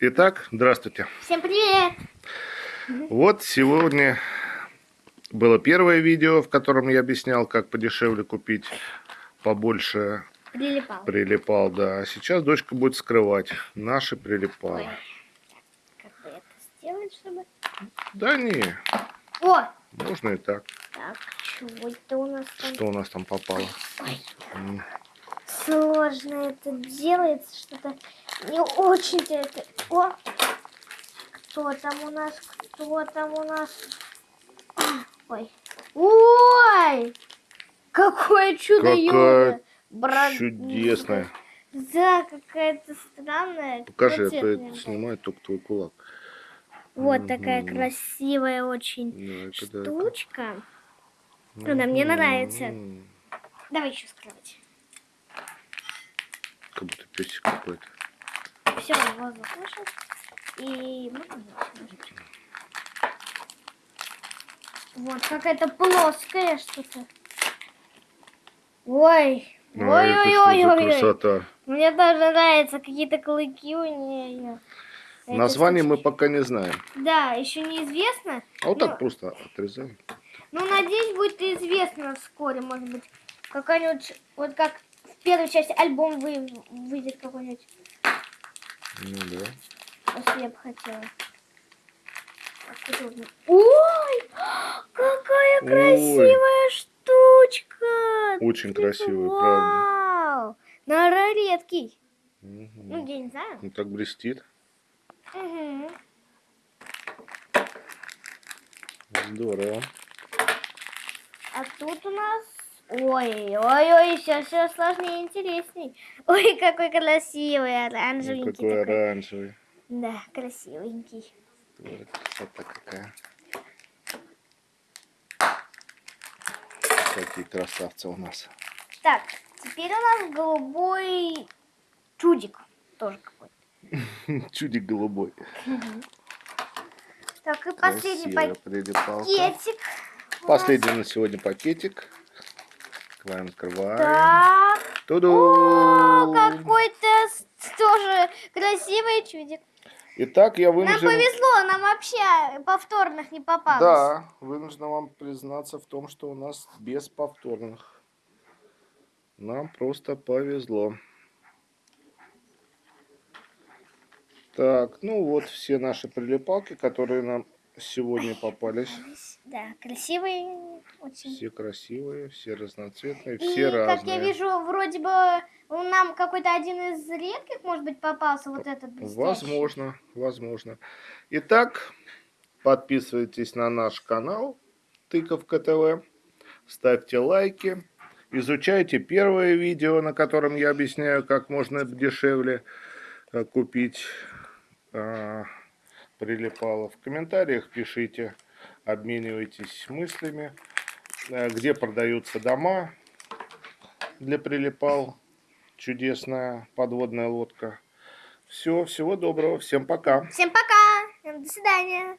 Итак, здравствуйте. Всем привет! Вот сегодня было первое видео, в котором я объяснял, как подешевле купить побольше Прилипал. прилипал, да. А сейчас дочка будет скрывать наши прилипалы. Как бы это сделать, чтобы... Да не, О! можно и так. Так, чего это у нас там? Что у нас там попало? Ой, М, сложно это делается, что-то не очень-то это... О! Кто там у нас? Кто там у нас? Ой. Ой! Какое чудо Какая! Брат- Чудесная. Да, какая-то странная. Покажи, а то это снимает только твой кулак. Вот такая красивая очень это- штучка. Она мне нравится. Давай еще скрывать. Как будто песик какой-то. Все, воздух вышел. И можно? Вот какая-то плоская что-то. Ой. За Ой-ой-ой-ой. красота? Мне тоже нравятся какие-то клыки у нее. Название мы пока не знаем. Да, еще неизвестно. А вот Ну, так просто отрезаем. Ну, надеюсь, будет известно вскоре, может быть, какая-нибудь, вот как в первой части альбом вы, выйдет какой-нибудь, Ну да. я бы хотела. Ой, какая Ой. красивая штучка! Очень красивый, вау! правда. Наверное, редкий. Мгм. Ну, я не знаю. Ну так блестит. Мгм. Здорово. А тут у нас... Ой, ой, ой, все, все сложнее и интересней. Ой, какой красивый, Ну, оранжевенький какой такой. оранжевый. Да, красивенький. Вот красота какая. Какие красавцы у нас. Так, теперь у нас голубой чудик. Тоже какой-то. Чудик голубой. Так, и последний пакетик. Последний на сегодня пакетик. Открываем, открываем. Так. Туду! О, какой-то тоже красивый чудик. Итак, я Нам вынужден... повезло, нам вообще повторных не попалось. Да, вынужден вам признаться в том, что у нас без повторных. Нам просто повезло. Так, ну вот все наши прилипалки, которые нам сегодня попались. Да, красивый очень. Все красивые, все разноцветные, И, все как разные. я вижу, вроде бы нам какой-то один из редких, может быть, попался вот этот блестящий. Возможно, возможно. Итак, подписывайтесь на наш канал Тыковка ТВ, ставьте лайки, изучайте первое видео, на котором я объясняю, как можно дешевле э, купить э, прилипало. В комментариях пишите, обменивайтесь мыслями, где продаются дома для прилипал. Чудесная подводная лодка. Все, всего доброго, всем пока. Всем пока! До свидания!